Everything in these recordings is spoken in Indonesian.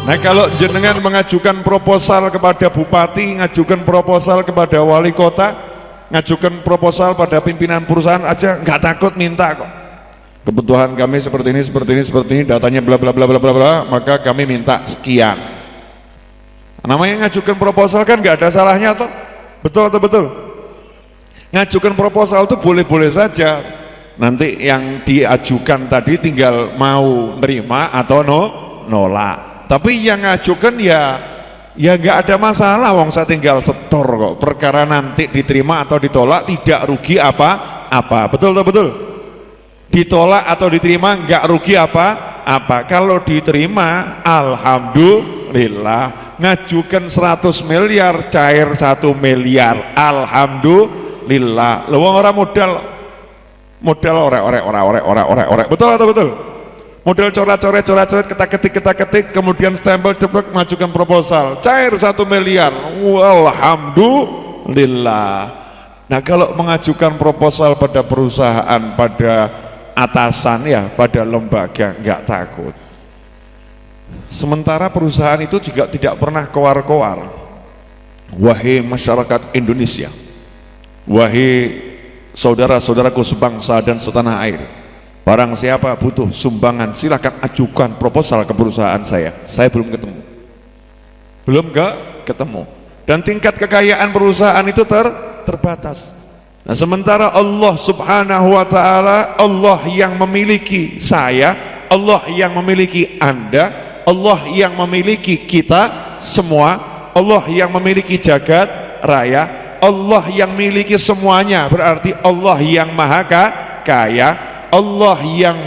Nah kalau jenengan mengajukan proposal kepada bupati, ngajukan proposal kepada wali kota, ngajukan proposal pada pimpinan perusahaan aja nggak takut minta kok. Kebutuhan kami seperti ini, seperti ini, seperti ini, datanya bla bla bla bla bla bla, maka kami minta sekian. Namanya ngajukan proposal kan nggak ada salahnya toh, betul atau betul? Ngajukan proposal itu boleh-boleh saja. Nanti yang diajukan tadi tinggal mau nerima atau no nolak tapi yang ngajukan ya ya nggak ada masalah wong saya tinggal setor kok. Perkara nanti diterima atau ditolak tidak rugi apa apa. Betul betul betul? Ditolak atau diterima nggak rugi apa apa. Kalau diterima alhamdulillah. Ngajukan 100 miliar cair satu miliar. Alhamdulillah. Lu orang modal modal orek orek orek orek orek orek betul atau betul model coret-coret coret-coret ketak-ketik ketak-ketik kemudian stempel ceplok mengajukan proposal. Cair satu miliar. Alhamdulillah nah kalau mengajukan proposal pada perusahaan pada atasan ya pada lembaga nggak takut. Sementara perusahaan itu juga tidak pernah koar-koar wahai masyarakat Indonesia wahai saudara-saudaraku sebangsa dan setanah air Barang siapa butuh sumbangan silahkan ajukan proposal ke perusahaan saya. Saya belum ketemu. Belum ke ketemu. Dan tingkat kekayaan perusahaan itu ter terbatas. Nah, sementara Allah Subhanahu wa taala, Allah yang memiliki saya, Allah yang memiliki Anda, Allah yang memiliki kita semua, Allah yang memiliki jagat raya, Allah yang memiliki semuanya, berarti Allah yang maha kaya, Allah yang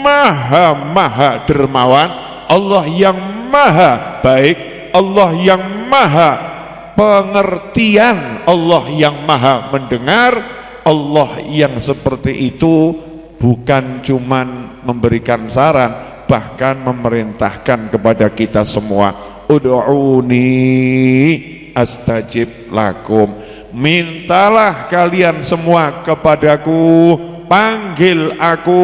maha maha dermawan Allah yang maha baik Allah yang maha pengertian Allah yang maha mendengar Allah yang seperti itu bukan cuman memberikan saran bahkan memerintahkan kepada kita semua. Ud'uni astajib lakum. Mintalah kalian semua kepadaku panggil aku.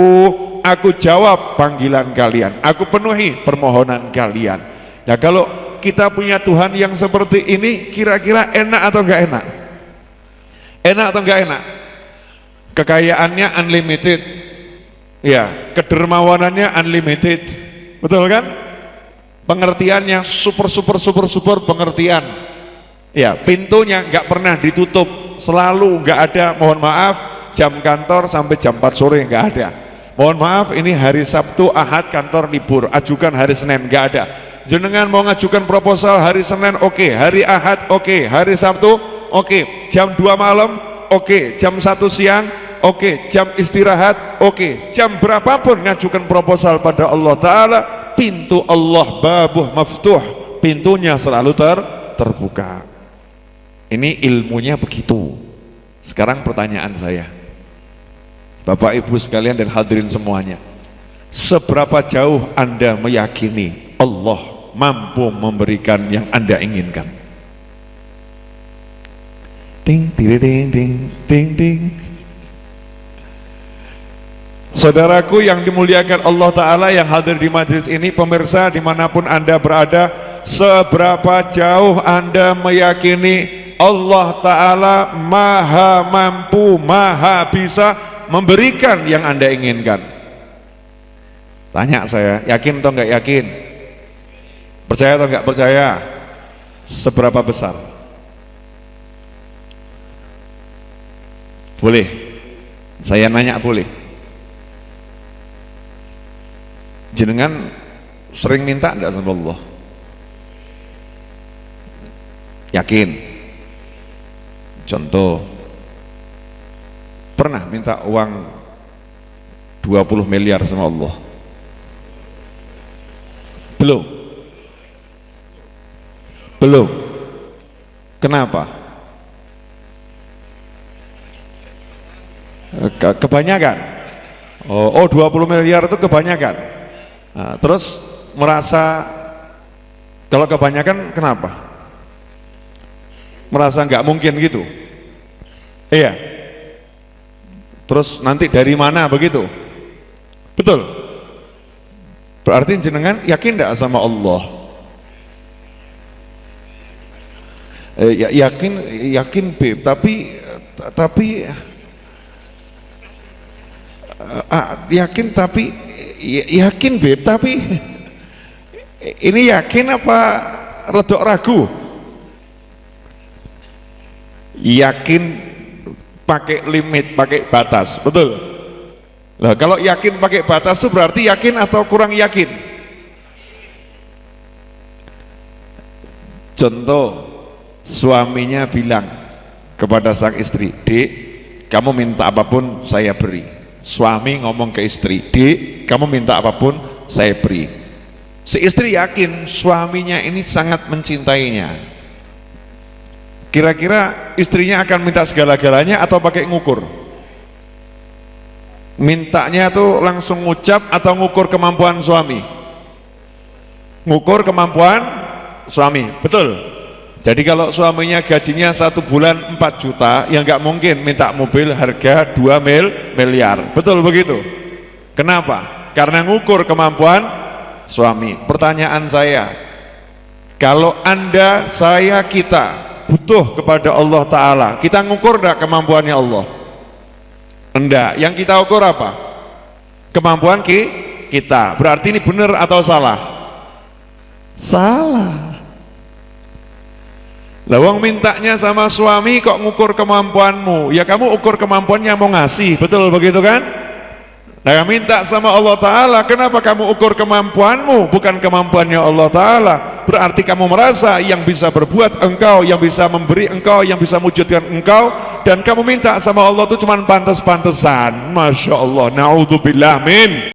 Aku jawab panggilan kalian. Aku penuhi permohonan kalian. Ya kalau kita punya Tuhan yang seperti ini kira-kira enak atau enggak enak? Enak atau enggak enak? Kekayaannya unlimited. Ya kedermawanannya unlimited. Betul kan? Pengertiannya super super super super pengertian. Ya pintunya enggak pernah ditutup. Selalu enggak ada. Mohon maaf jam kantor sampai jam 4 sore nggak ada mohon maaf ini hari Sabtu Ahad kantor libur ajukan hari Senin nggak ada jenengan mau ngajukan proposal hari Senin oke okay. hari Ahad oke okay. hari Sabtu oke okay. jam 2 malam oke okay. jam 1 siang oke okay. jam istirahat oke okay. jam berapapun ngajukan proposal pada Allah Ta'ala pintu Allah babuh maftuh pintunya selalu ter terbuka ini ilmunya begitu sekarang pertanyaan saya Bapak Ibu sekalian dan hadirin semuanya seberapa jauh Anda meyakini Allah mampu memberikan yang Anda inginkan? Ding ding ding ding ding ding Saudaraku yang dimuliakan Allah Ta'ala yang hadir di majlis ini Pemirsa di mana pun Anda berada Seberapa jauh Anda meyakini Allah Ta'ala maha mampu, maha bisa memberikan yang anda inginkan. Tanya saya yakin atau enggak yakin? Percaya atau enggak percaya? Seberapa besar? Boleh. Saya nanya boleh. Jenengan sering minta enggak sama Allah? Yakin. Contoh pernah minta uang 20 miliar sama Allah? Belum. Belum. Kenapa? Ke kebanyakan. Oh, oh 20 miliar itu kebanyakan. Nah, terus merasa kalau kebanyakan kenapa? Merasa nggak mungkin gitu? Iya terus nanti dari mana begitu? Betul? Berarti jenengan yakin tidak sama Allah? Eh, ya, yakin yakin Beb tapi tapi eh, ah, yakin tapi ya, yakin Beb tapi ini yakin apa redok ragu? Yakin pakai limit pakai batas betul Nah, kalau yakin pakai batas itu berarti yakin atau kurang yakin? Contoh, suaminya bilang kepada sang istri, Dek, kamu minta apa pun saya beri. Suami ngomong ke istri, Dek, kamu minta apa pun saya beri. Si istri yakin suaminya ini sangat mencintainya. Kira-kira istrinya akan minta segala-galanya atau pakai ngukur? mintanya tuh langsung ngucap atau ngukur kemampuan suami? Ngukur kemampuan suami betul. Jadi kalau suaminya gajinya satu bulan 4 juta ya nggak mungkin minta mobil harga 2 mil miliar. Betul begitu? Kenapa? Karena ngukur kemampuan suami. Pertanyaan saya kalau anda saya kita butuh kepada Allah Ta'ala kita ngukur enggak kemampuannya Allah Enggak, yang kita ukur apa? Kemampuan ki kita. Berarti ini benar atau salah? Salah. Lawang mintanya sama suami kok ngukur kemampuanmu? Ya kamu ukur kemampuannya mau ngasih, betul begitu kan? Nah minta sama Allah Ta'ala Kenapa kamu ukur kemampuanmu? Bukan kemampuannya Allah Ta'ala. Berarti kamu merasa yang bisa berbuat engkau Yang bisa memberi engkau Yang bisa mewujudkan engkau. Dan kamu minta sama Allah itu cuma pantas-pantesan. Masya Allah. Na'udzubillah min